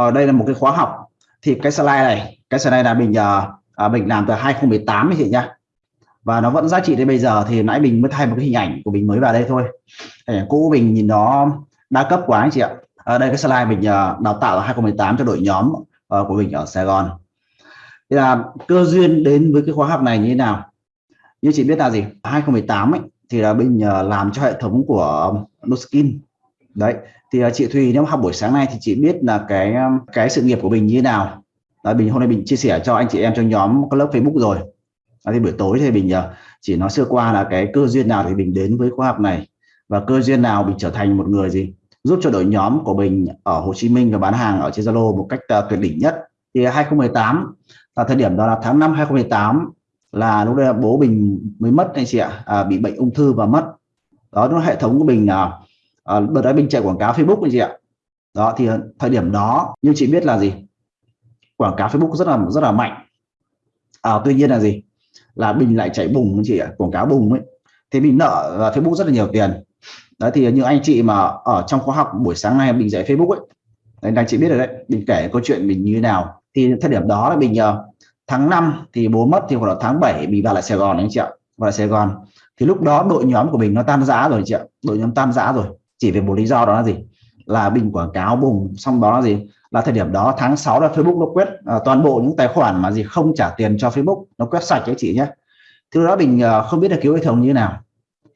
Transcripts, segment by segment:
ở đây là một cái khóa học. Thì cái slide này cái slide này là mình uh, mình làm từ 2018 ấy chị nhá. Và nó vẫn giá trị đến bây giờ thì nãy mình mới thay một cái hình ảnh của mình mới vào đây thôi. Hình ảnh cũ mình nhìn nó đa cấp quá anh chị ạ. Ở đây cái slide mình uh, đào tạo ở 2018 cho đội nhóm uh, của mình ở Sài Gòn. Thì là cơ duyên đến với cái khóa học này như thế nào? Như chị biết là gì? 2018 ấy thì là mình uh, làm cho hệ thống của Nuskin đấy thì uh, chị Thùy nếu học buổi sáng nay thì chị biết là cái um, cái sự nghiệp của mình như thế nào. Đấy, mình hôm nay mình chia sẻ cho anh chị em trong nhóm các lớp Facebook rồi. Đấy, thì buổi tối thì mình uh, à, chỉ nói sơ qua là cái cơ duyên nào thì mình đến với khóa học này và cơ duyên nào mình trở thành một người gì giúp cho đội nhóm của mình ở Hồ Chí Minh và bán hàng ở trên Zalo một cách uh, tuyệt đỉnh nhất. Thì 2018 là thời điểm đó là tháng 5 2018 là lúc đấy bố mình mới mất anh chị ạ à, bị bệnh ung thư và mất. Đó nó hệ thống của mình là à, đợt đấy mình chạy quảng cáo Facebook anh chị ạ. Đó thì thời điểm đó như chị biết là gì? Quảng cáo Facebook rất là rất là mạnh. À, tuy nhiên là gì? Là mình lại chạy bùng anh chị ạ quảng cáo bùng ấy. Thì mình nợ ờ, Facebook rất là nhiều tiền. Đấy thì như anh chị mà ở trong khóa học buổi sáng nay mình dạy Facebook ấy. Đấy, anh chị biết rồi đấy mình kể câu chuyện mình như thế nào. Thì thời điểm đó là mình nhờ tháng 5 thì bố mất thì khoảng là tháng 7 mình vào lại Sài Gòn anh chị ạ vào lại Sài Gòn. Thì lúc đó đội nhóm của mình nó tan rã rồi chị ạ đội nhóm tan rã rồi chỉ vì một lý do đó là gì? Là bình quảng cáo bùng xong đó là gì? Là thời điểm đó tháng 6 là Facebook nó quét à, toàn bộ những tài khoản mà gì không trả tiền cho Facebook nó quét sạch đấy chị nhé thứ đó mình à, không biết là cứu hệ thống như thế nào.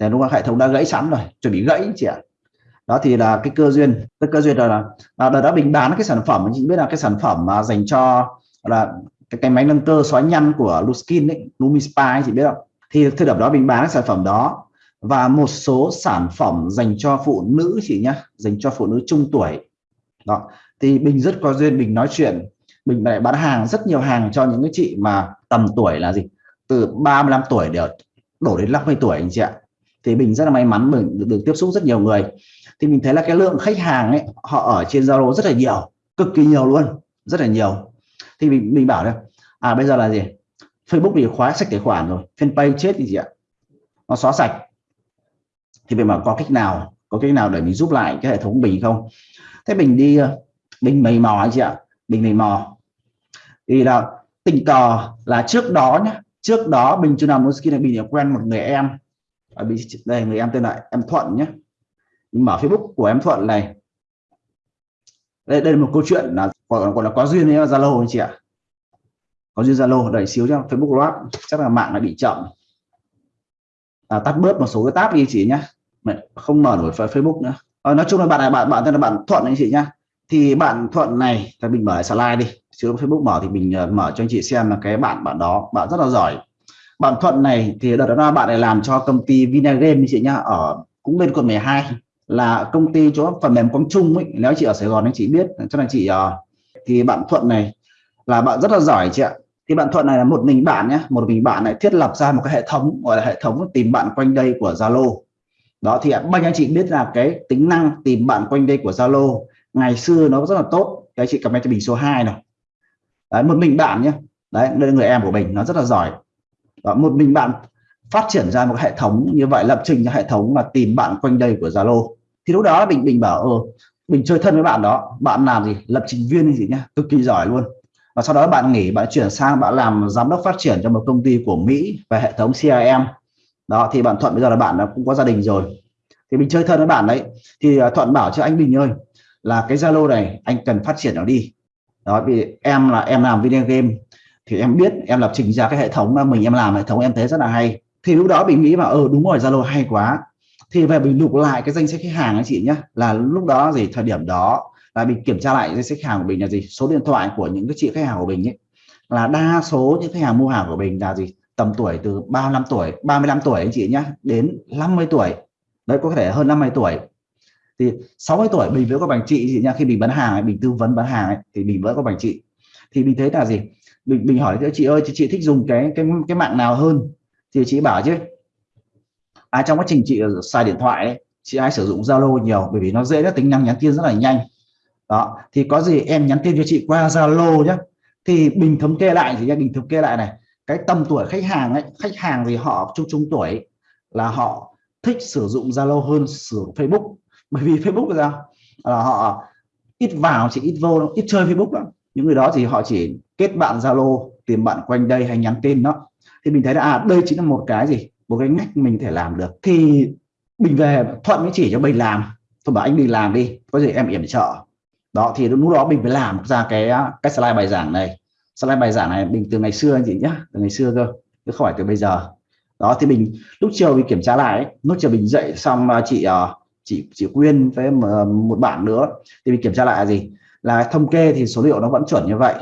Thì lúc là hệ thống đã gãy sẵn rồi chuẩn bị gãy chị ạ. Đó thì là cái cơ duyên cái cơ duyên là là đợt đó mình bán cái sản phẩm chị biết là cái sản phẩm mà dành cho là cái, cái máy nâng cơ xóa nhăn của Luskin ấy Lumispa chị biết không? Thì thời điểm đó mình bán cái sản phẩm đó và một số sản phẩm dành cho phụ nữ chị nhá dành cho phụ nữ trung tuổi. Đó thì mình rất có duyên mình nói chuyện. Mình lại bán hàng rất nhiều hàng cho những cái chị mà tầm tuổi là gì? Từ 35 tuổi để đổ đến 50 tuổi anh chị ạ. Thì mình rất là may mắn mình được, được tiếp xúc rất nhiều người. Thì mình thấy là cái lượng khách hàng ấy họ ở trên Zalo rất là nhiều cực kỳ nhiều luôn rất là nhiều. Thì mình mình bảo đây à bây giờ là gì? Facebook thì khóa sạch tài khoản rồi fanpage chết thì gì ạ. Nó xóa sạch thì mình bảo có cách nào có cách nào để mình giúp lại cái hệ thống mình không? Thế mình đi ờ, mình mày mò anh chị ạ. Mình mày mò. Thì là tình cờ là trước đó nhá trước đó mình chưa làm skin này mình quen một người em. À, Ở đây người em tên là em Thuận nhé mình mở Facebook của em Thuận này. Đây, đây là một câu chuyện là gọi, gọi là có duyên với Zalo anh chị ạ. Có duyên Zalo đợi xíu cho Facebook loát chắc là mạng lại bị chậm à, tắt bớt một số cái tab đi chị nhé không mở nổi Facebook nữa. À, nói chung là bạn này bạn bạn tên là bạn Thuận anh chị nhá. Thì bạn Thuận này thì mình mở lại slide đi. Chứ Facebook mở thì mình uh, mở cho anh chị xem là cái bạn bạn đó bạn rất là giỏi. Bạn Thuận này thì đợt đó bạn này làm cho công ty Vinagame chị nhá ở cũng bên quận 12 là công ty chỗ phần mềm Quang Trung ấy nếu chị ở Sài Gòn anh chị biết cho nên chị uh, thì bạn Thuận này là bạn rất là giỏi chị ạ thì bạn Thuận này là một mình bạn nhé một mình bạn này thiết lập ra một cái hệ thống gọi là hệ thống tìm bạn quanh đây của Zalo. Đó thì bao nhiêu anh chị biết là cái tính năng tìm bạn quanh đây của Zalo ngày xưa nó rất là tốt. Cái chị comment cho mình số 2 này đấy một mình bạn nhé. Đấy đây là người em của mình nó rất là giỏi. Đó, một mình bạn phát triển ra một hệ thống như vậy lập trình cho hệ thống mà tìm bạn quanh đây của Zalo. Thì lúc đó mình mình bảo ờ mình chơi thân với bạn đó bạn làm gì? Lập trình viên gì nhá cực kỳ giỏi luôn và sau đó bạn nghỉ, bạn chuyển sang, bạn làm giám đốc phát triển cho một công ty của Mỹ về hệ thống CRM đó, thì bạn Thuận bây giờ là bạn cũng có gia đình rồi. Thì mình chơi thân với bạn đấy. Thì à, Thuận bảo cho anh Bình ơi, là cái Zalo này anh cần phát triển nó đi. Đó, vì em là em làm video game, thì em biết em lập trình ra cái hệ thống mà mình em làm, hệ thống em thấy rất là hay. Thì lúc đó mình nghĩ mà ờ đúng rồi, Zalo hay quá. Thì về mình lục lại cái danh sách khách hàng anh chị nhé là lúc đó gì, thời điểm đó là mình kiểm tra lại danh sách khách hàng của mình là gì? Số điện thoại của những cái chị khách hàng của mình ấy là đa số những khách hàng mua hàng của mình là gì? Tầm tuổi từ 35 tuổi 35 tuổi anh chị nhá đến 50 tuổi. Đấy có thể hơn 50 tuổi. Thì 60 tuổi mình vẫn có bằng chị chị nha khi mình bán hàng ấy, mình tư vấn bán hàng ấy, thì mình vẫn có bằng chị. Thì mình thấy là gì? Mình mình hỏi chị ơi chị, chị thích dùng cái cái cái mạng nào hơn? Thì chị bảo chứ à, trong quá trình chị ờ, xài điện thoại ấy, chị ai sử dụng Zalo nhiều bởi vì nó dễ tính năng nhắn tin rất là nhanh đó thì có gì em nhắn tin cho chị qua Zalo nhé thì bình thống kê lại thì bình thống kê lại này. Cái tầm tuổi khách hàng ấy khách hàng thì họ trung trung tuổi là họ thích sử dụng Zalo hơn sử dụng Facebook. Bởi vì Facebook là, là họ ít vào chỉ ít vô ít chơi Facebook lắm. Những người đó thì họ chỉ kết bạn Zalo tìm bạn quanh đây hay nhắn tin đó. Thì mình thấy là à đây chính là một cái gì? Một cái ngách mình thể làm được. Thì mình về thuận mới chỉ cho mình làm. Tôi bảo anh đi làm đi có gì em yểm trợ đó, thì lúc đó mình phải làm ra cái cái slide bài giảng này. Slide bài giảng này mình từ ngày xưa anh chị nhá, từ ngày xưa cơ, chứ không phải từ bây giờ. Đó, thì mình, lúc chiều mình kiểm tra lại lúc chiều mình dậy xong à, chị à, chị chị Quyên với ờ, một bạn nữa, thì mình kiểm tra lại là gì? Là thống kê thì số liệu nó vẫn chuẩn như vậy.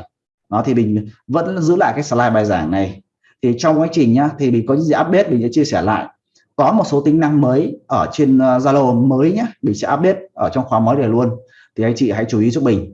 Nó thì mình vẫn giữ lại cái slide bài giảng này. Thì trong quá trình nhá, thì mình có những gì update mình sẽ chia sẻ lại. Có một số tính năng mới ở trên ờ, Zalo mới nhé mình sẽ update ở trong khóa mới này luôn thì anh chị hãy chú ý giúp mình.